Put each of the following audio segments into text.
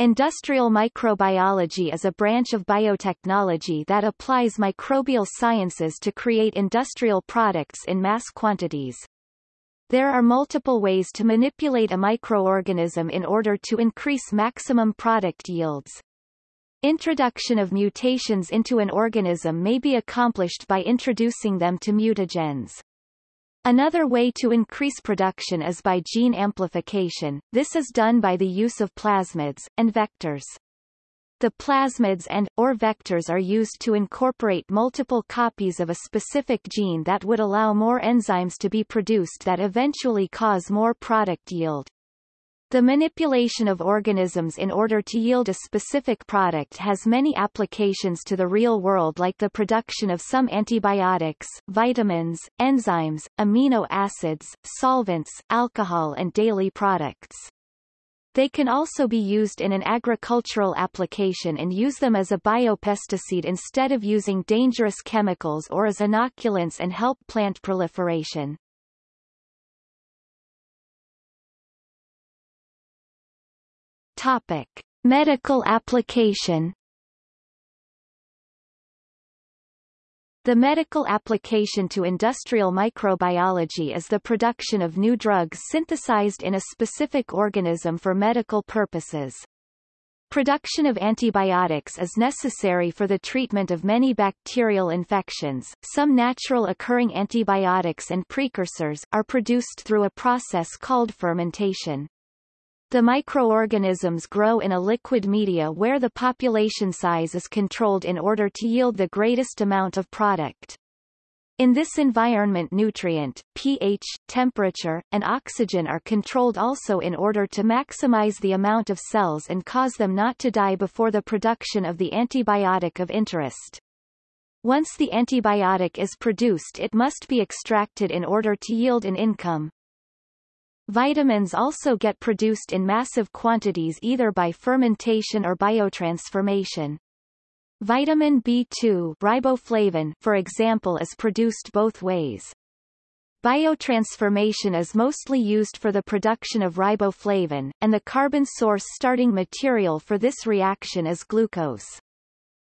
Industrial microbiology is a branch of biotechnology that applies microbial sciences to create industrial products in mass quantities. There are multiple ways to manipulate a microorganism in order to increase maximum product yields. Introduction of mutations into an organism may be accomplished by introducing them to mutagens. Another way to increase production is by gene amplification, this is done by the use of plasmids, and vectors. The plasmids and, or vectors are used to incorporate multiple copies of a specific gene that would allow more enzymes to be produced that eventually cause more product yield. The manipulation of organisms in order to yield a specific product has many applications to the real world like the production of some antibiotics, vitamins, enzymes, amino acids, solvents, alcohol and daily products. They can also be used in an agricultural application and use them as a biopesticide instead of using dangerous chemicals or as inoculants and help plant proliferation. Topic: Medical application. The medical application to industrial microbiology is the production of new drugs synthesized in a specific organism for medical purposes. Production of antibiotics is necessary for the treatment of many bacterial infections. Some natural occurring antibiotics and precursors are produced through a process called fermentation. The microorganisms grow in a liquid media where the population size is controlled in order to yield the greatest amount of product. In this environment nutrient, pH, temperature, and oxygen are controlled also in order to maximize the amount of cells and cause them not to die before the production of the antibiotic of interest. Once the antibiotic is produced it must be extracted in order to yield an income. Vitamins also get produced in massive quantities either by fermentation or biotransformation. Vitamin B2 riboflavin, for example is produced both ways. Biotransformation is mostly used for the production of riboflavin, and the carbon source starting material for this reaction is glucose.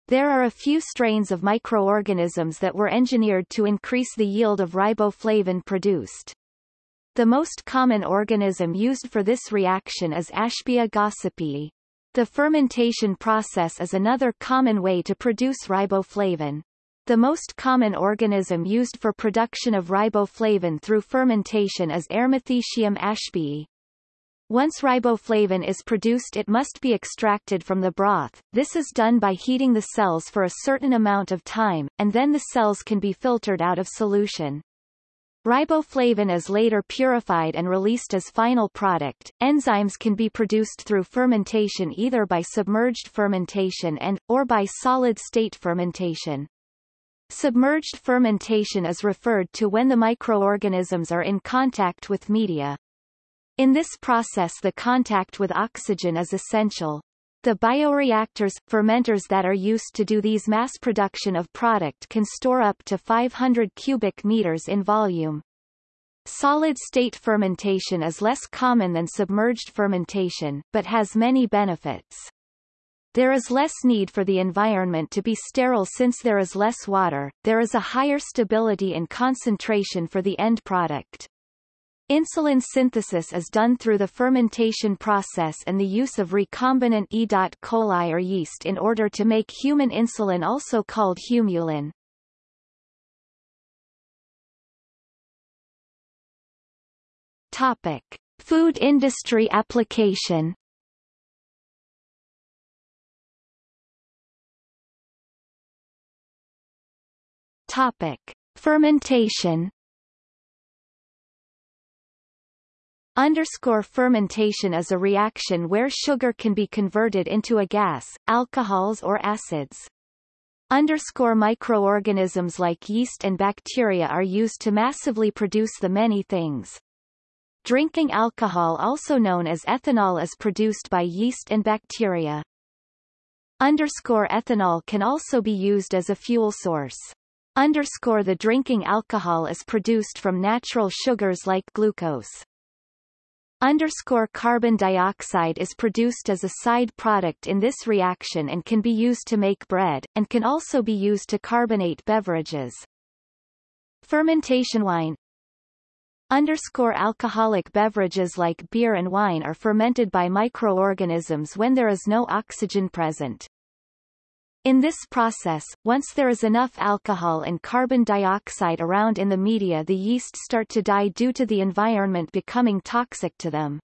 There are a few strains of microorganisms that were engineered to increase the yield of riboflavin produced. The most common organism used for this reaction is Ashbya gossypii. The fermentation process is another common way to produce riboflavin. The most common organism used for production of riboflavin through fermentation is Eremothecium ashbii. Once riboflavin is produced it must be extracted from the broth, this is done by heating the cells for a certain amount of time, and then the cells can be filtered out of solution. Riboflavin is later purified and released as final product. Enzymes can be produced through fermentation either by submerged fermentation and, or by solid-state fermentation. Submerged fermentation is referred to when the microorganisms are in contact with media. In this process the contact with oxygen is essential. The bioreactors, fermenters that are used to do these mass production of product can store up to 500 cubic meters in volume. Solid-state fermentation is less common than submerged fermentation, but has many benefits. There is less need for the environment to be sterile since there is less water, there is a higher stability and concentration for the end product. Insulin synthesis is done through the fermentation process and the use of recombinant E. coli or yeast in order to make human insulin also called humulin. Topic. Food industry application Topic. Fermentation Underscore fermentation is a reaction where sugar can be converted into a gas, alcohols or acids. Underscore microorganisms like yeast and bacteria are used to massively produce the many things. Drinking alcohol also known as ethanol is produced by yeast and bacteria. Underscore ethanol can also be used as a fuel source. Underscore the drinking alcohol is produced from natural sugars like glucose. Underscore carbon dioxide is produced as a side product in this reaction and can be used to make bread, and can also be used to carbonate beverages. Fermentation wine Underscore alcoholic beverages like beer and wine are fermented by microorganisms when there is no oxygen present. In this process, once there is enough alcohol and carbon dioxide around in the media the yeast start to die due to the environment becoming toxic to them.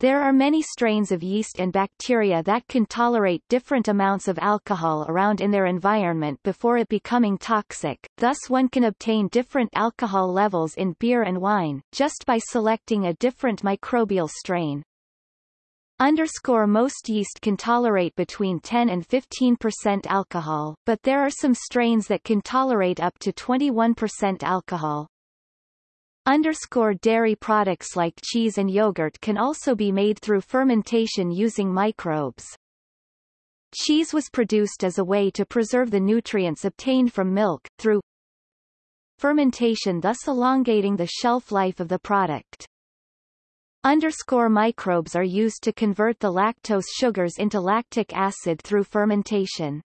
There are many strains of yeast and bacteria that can tolerate different amounts of alcohol around in their environment before it becoming toxic, thus one can obtain different alcohol levels in beer and wine, just by selecting a different microbial strain. Underscore most yeast can tolerate between 10 and 15% alcohol, but there are some strains that can tolerate up to 21% alcohol. Underscore dairy products like cheese and yogurt can also be made through fermentation using microbes. Cheese was produced as a way to preserve the nutrients obtained from milk, through fermentation thus elongating the shelf life of the product. Underscore microbes are used to convert the lactose sugars into lactic acid through fermentation.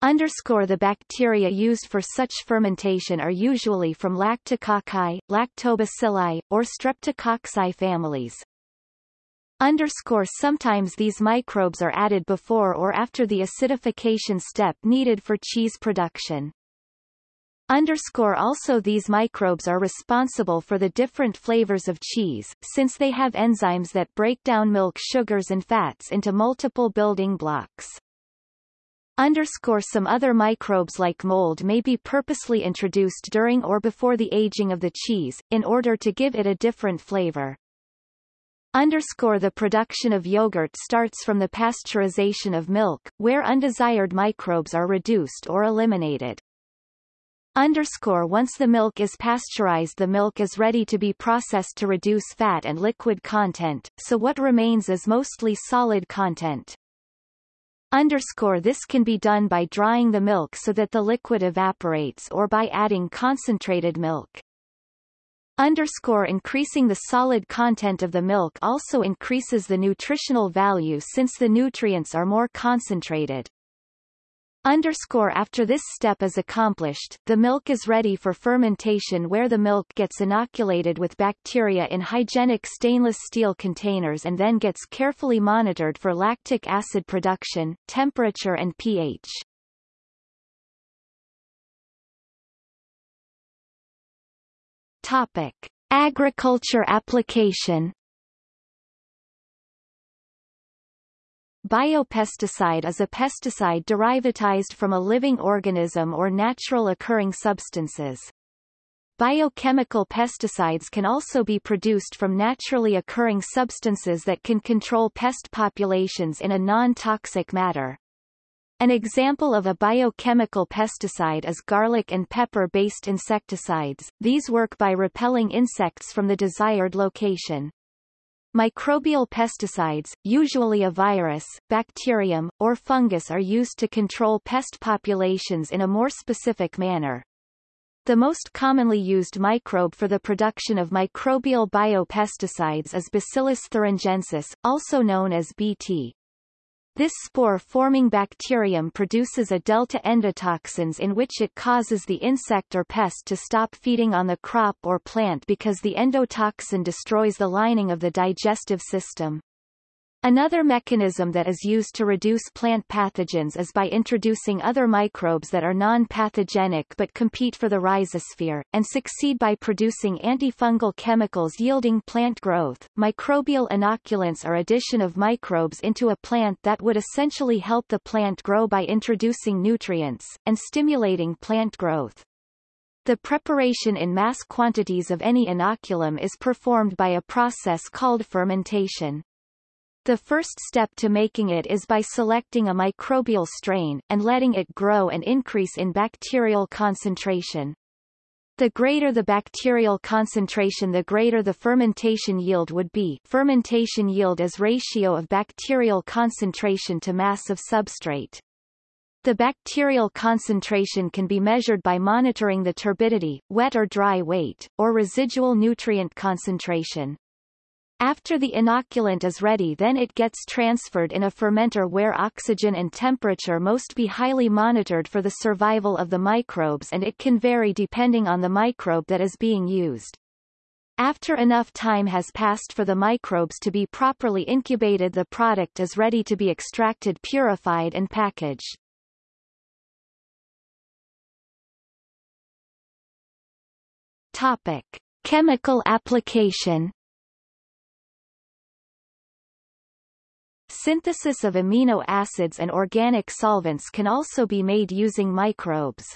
Underscore the bacteria used for such fermentation are usually from Lactococci, Lactobacilli, or Streptococci families. Underscore sometimes these microbes are added before or after the acidification step needed for cheese production. Underscore also these microbes are responsible for the different flavors of cheese, since they have enzymes that break down milk sugars and fats into multiple building blocks. Underscore some other microbes like mold may be purposely introduced during or before the aging of the cheese, in order to give it a different flavor. Underscore the production of yogurt starts from the pasteurization of milk, where undesired microbes are reduced or eliminated. Underscore once the milk is pasteurized the milk is ready to be processed to reduce fat and liquid content, so what remains is mostly solid content. Underscore this can be done by drying the milk so that the liquid evaporates or by adding concentrated milk. Underscore increasing the solid content of the milk also increases the nutritional value since the nutrients are more concentrated. Underscore after this step is accomplished, the milk is ready for fermentation where the milk gets inoculated with bacteria in hygienic stainless steel containers and then gets carefully monitored for lactic acid production, temperature and pH. Topic. Agriculture application Biopesticide is a pesticide derivatized from a living organism or natural occurring substances. Biochemical pesticides can also be produced from naturally occurring substances that can control pest populations in a non-toxic manner. An example of a biochemical pesticide is garlic and pepper-based insecticides, these work by repelling insects from the desired location. Microbial pesticides, usually a virus, bacterium, or fungus are used to control pest populations in a more specific manner. The most commonly used microbe for the production of microbial biopesticides is Bacillus thuringiensis, also known as BT. This spore-forming bacterium produces a delta endotoxins in which it causes the insect or pest to stop feeding on the crop or plant because the endotoxin destroys the lining of the digestive system. Another mechanism that is used to reduce plant pathogens is by introducing other microbes that are non-pathogenic but compete for the rhizosphere, and succeed by producing antifungal chemicals yielding plant growth. Microbial inoculants are addition of microbes into a plant that would essentially help the plant grow by introducing nutrients, and stimulating plant growth. The preparation in mass quantities of any inoculum is performed by a process called fermentation. The first step to making it is by selecting a microbial strain, and letting it grow and increase in bacterial concentration. The greater the bacterial concentration the greater the fermentation yield would be fermentation yield is ratio of bacterial concentration to mass of substrate. The bacterial concentration can be measured by monitoring the turbidity, wet or dry weight, or residual nutrient concentration. After the inoculant is ready then it gets transferred in a fermenter where oxygen and temperature must be highly monitored for the survival of the microbes and it can vary depending on the microbe that is being used. After enough time has passed for the microbes to be properly incubated the product is ready to be extracted purified and packaged. Topic. Chemical application Synthesis of amino acids and organic solvents can also be made using microbes.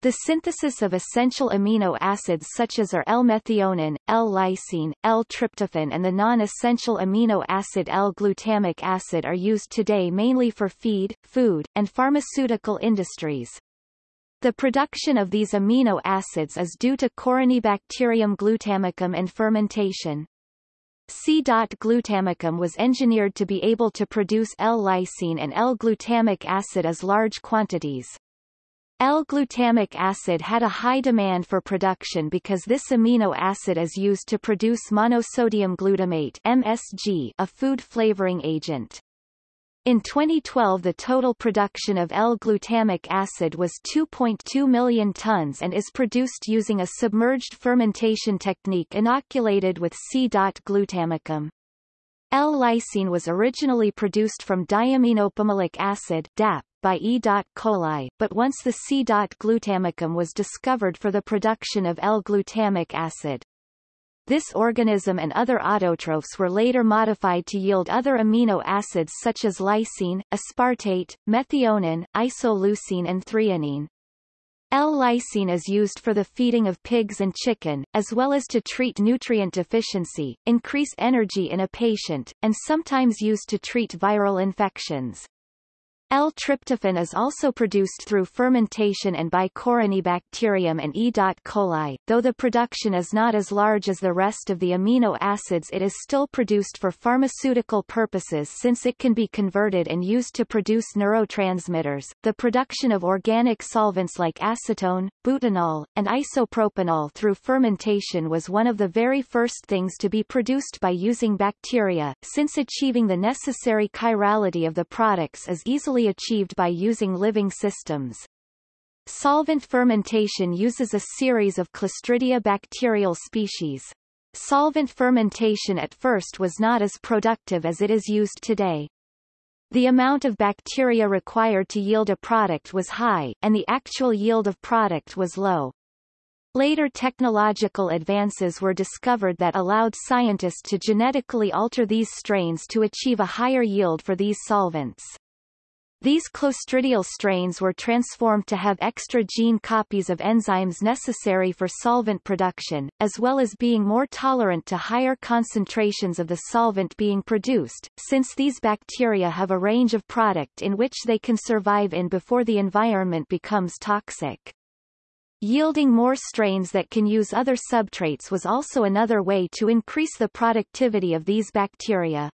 The synthesis of essential amino acids such as are L-methionine, L-lysine, L-tryptophan and the non-essential amino acid L-glutamic acid are used today mainly for feed, food, and pharmaceutical industries. The production of these amino acids is due to Corynebacterium glutamicum and fermentation. C-glutamicum was engineered to be able to produce L-lysine and L-glutamic acid as large quantities. L-glutamic acid had a high demand for production because this amino acid is used to produce monosodium glutamate MSG, a food flavoring agent. In 2012 the total production of L-glutamic acid was 2.2 million tons and is produced using a submerged fermentation technique inoculated with C-glutamicum. L-lysine was originally produced from diaminopimelic acid DAP by E. coli, but once the C-glutamicum was discovered for the production of L-glutamic acid, this organism and other autotrophs were later modified to yield other amino acids such as lysine, aspartate, methionine, isoleucine and threonine. L-lysine is used for the feeding of pigs and chicken, as well as to treat nutrient deficiency, increase energy in a patient, and sometimes used to treat viral infections. L-tryptophan is also produced through fermentation and by Corynebacterium and E. coli. Though the production is not as large as the rest of the amino acids it is still produced for pharmaceutical purposes since it can be converted and used to produce neurotransmitters. The production of organic solvents like acetone, butanol, and isopropanol through fermentation was one of the very first things to be produced by using bacteria, since achieving the necessary chirality of the products is easily achieved by using living systems. Solvent fermentation uses a series of Clostridia bacterial species. Solvent fermentation at first was not as productive as it is used today. The amount of bacteria required to yield a product was high, and the actual yield of product was low. Later technological advances were discovered that allowed scientists to genetically alter these strains to achieve a higher yield for these solvents. These clostridial strains were transformed to have extra gene copies of enzymes necessary for solvent production, as well as being more tolerant to higher concentrations of the solvent being produced, since these bacteria have a range of product in which they can survive in before the environment becomes toxic. Yielding more strains that can use other substrates was also another way to increase the productivity of these bacteria.